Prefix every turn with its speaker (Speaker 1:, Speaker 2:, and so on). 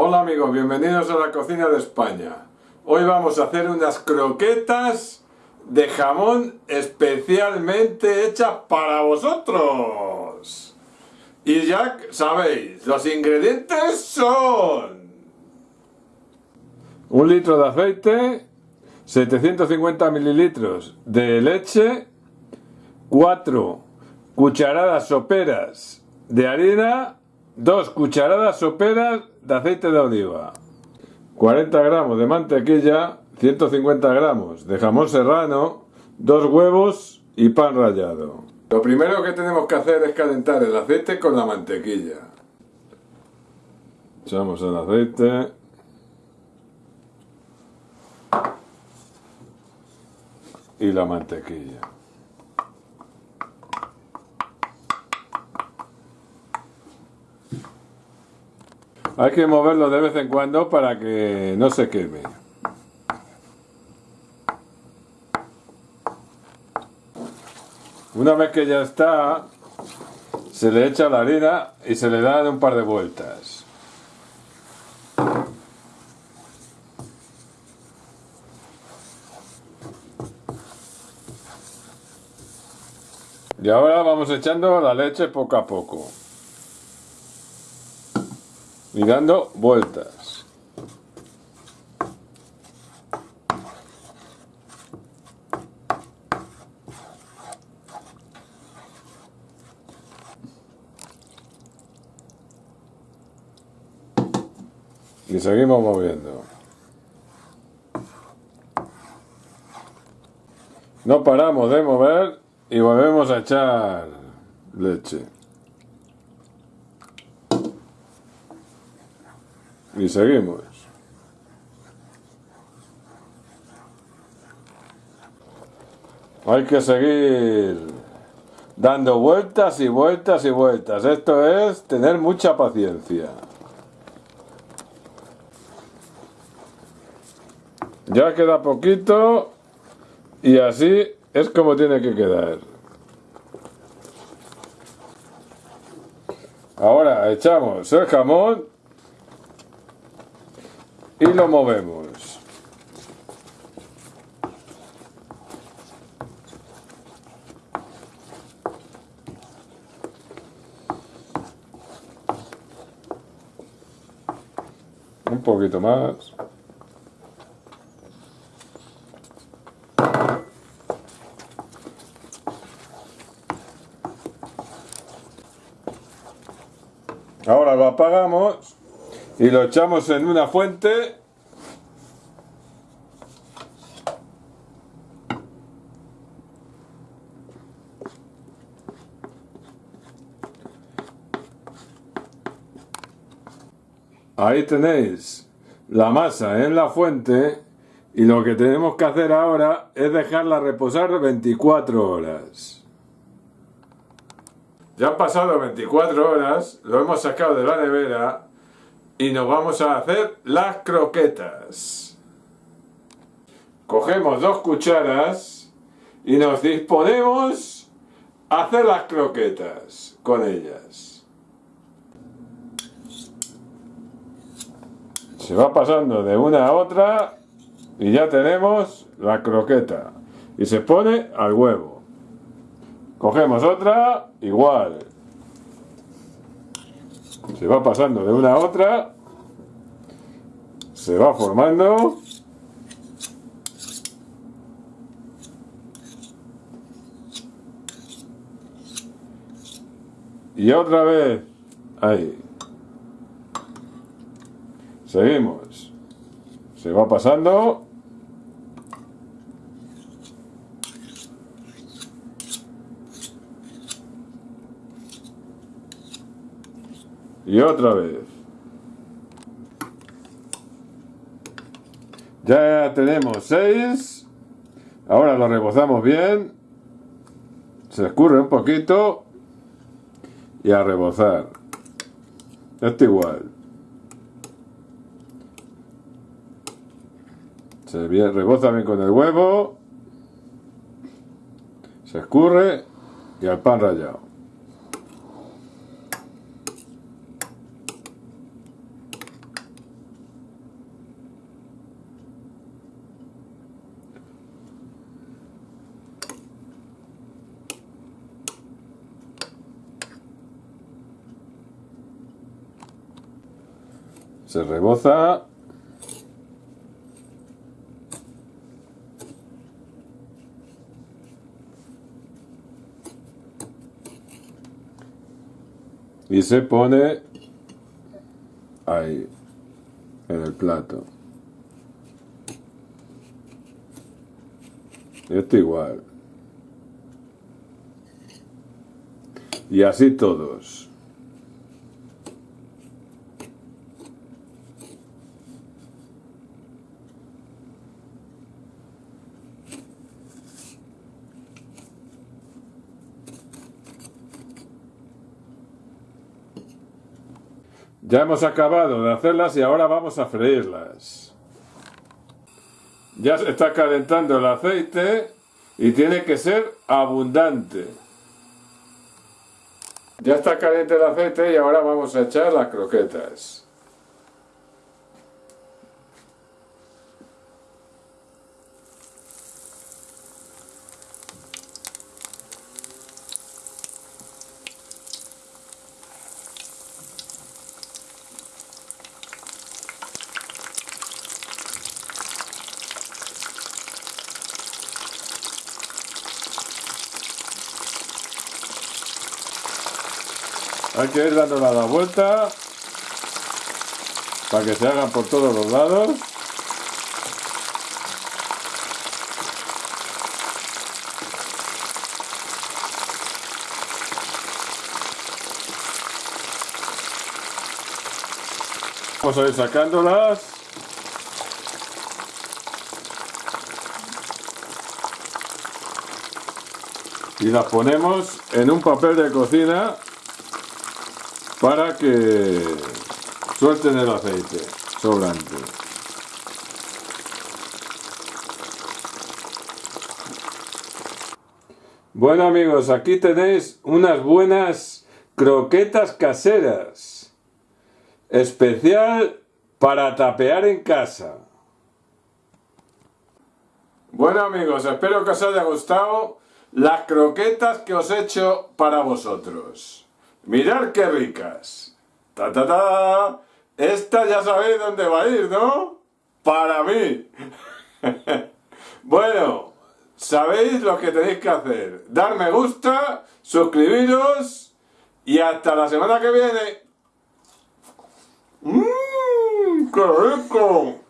Speaker 1: Hola amigos, bienvenidos a la cocina de España. Hoy vamos a hacer unas croquetas de jamón especialmente hechas para vosotros. Y ya sabéis, los ingredientes son... Un litro de aceite, 750 mililitros de leche, 4 cucharadas soperas de harina, 2 cucharadas soperas de aceite de oliva, 40 gramos de mantequilla, 150 gramos de jamón serrano, 2 huevos y pan rallado. Lo primero que tenemos que hacer es calentar el aceite con la mantequilla. Echamos el aceite. Y la mantequilla. Hay que moverlo de vez en cuando para que no se queme. Una vez que ya está, se le echa la harina y se le da un par de vueltas. Y ahora vamos echando la leche poco a poco y dando vueltas. Y seguimos moviendo. No paramos de mover y volvemos a echar leche. Y seguimos. Hay que seguir dando vueltas y vueltas y vueltas. Esto es tener mucha paciencia. Ya queda poquito y así es como tiene que quedar. Ahora echamos el jamón y lo movemos. Un poquito más. Ahora lo apagamos y lo echamos en una fuente Ahí tenéis la masa en la fuente y lo que tenemos que hacer ahora es dejarla reposar 24 horas. Ya han pasado 24 horas, lo hemos sacado de la nevera y nos vamos a hacer las croquetas. Cogemos dos cucharas y nos disponemos a hacer las croquetas con ellas. Se va pasando de una a otra y ya tenemos la croqueta. Y se pone al huevo. Cogemos otra, igual. Se va pasando de una a otra. Se va formando. Y otra vez. Ahí. Seguimos. Se va pasando. Y otra vez. Ya tenemos seis. Ahora lo rebozamos bien. Se escurre un poquito. Y a rebozar. Esto igual. Se reboza bien con el huevo. Se escurre. Y al pan rallado. Se reboza. Y se pone ahí, en el plato. Esto igual. Y así todos. Ya hemos acabado de hacerlas y ahora vamos a freírlas. Ya se está calentando el aceite y tiene que ser abundante. Ya está caliente el aceite y ahora vamos a echar las croquetas. Hay que ir dando la vuelta para que se hagan por todos los lados. Vamos a ir sacándolas. Y las ponemos en un papel de cocina para que suelten el aceite sobrante. Bueno amigos, aquí tenéis unas buenas croquetas caseras. Especial para tapear en casa. Bueno amigos, espero que os haya gustado las croquetas que os he hecho para vosotros. Mirad qué ricas. Ta ta ta. Esta ya sabéis dónde va a ir, ¿no? Para mí. bueno, sabéis lo que tenéis que hacer. Dar me gusta, suscribiros y hasta la semana que viene. ¡Mmm! ¡Qué rico!